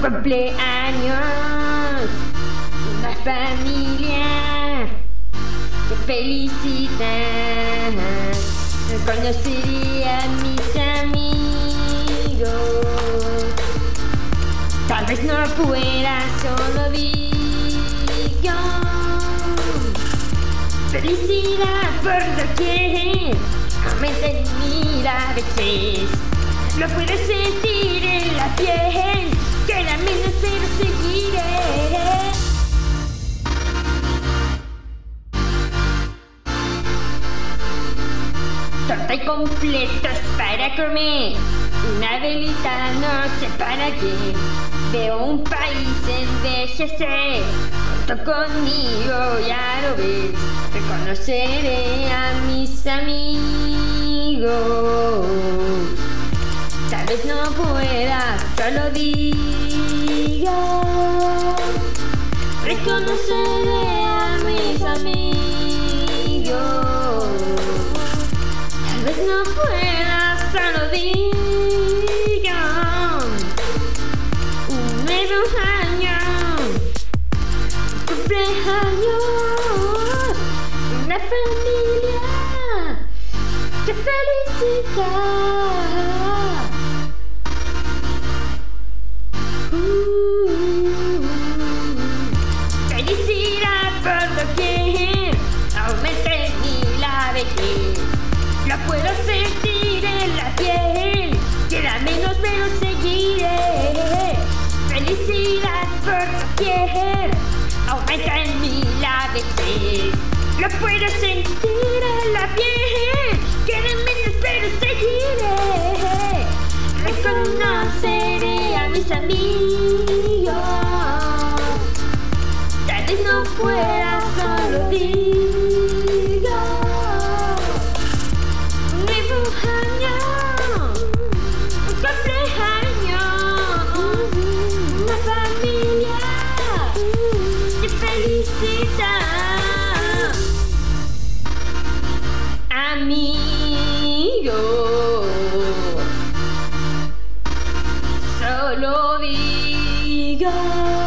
cumpleaños, una familia te felicita. Conocería a mis amigos. Tal vez no pueda, solo digo Felicidad por doquier, aumenta en mil a veces. Lo puedes sentir en la piel, queda menos pero seguiré. Torta y completos para comer. Una velita no sé para qué. Veo un país envejecer. Junto conmigo ya lo ves. Reconoceré a mis amigos. Vez no solo digo. Reconoceré a mis amigos. Tal vez no pueda, solo digo. Un nuevo año, un cumpleaños, una familia que felicita. La vejez. Lo puedo sentir en la piel, queda menos pero seguiré. Felicidad por doquier, aumenta en mí la vejez. Puedo sentir en la piel, queda menos pero seguiré. Reconoceré a mis amigos. Amigo, solo digo.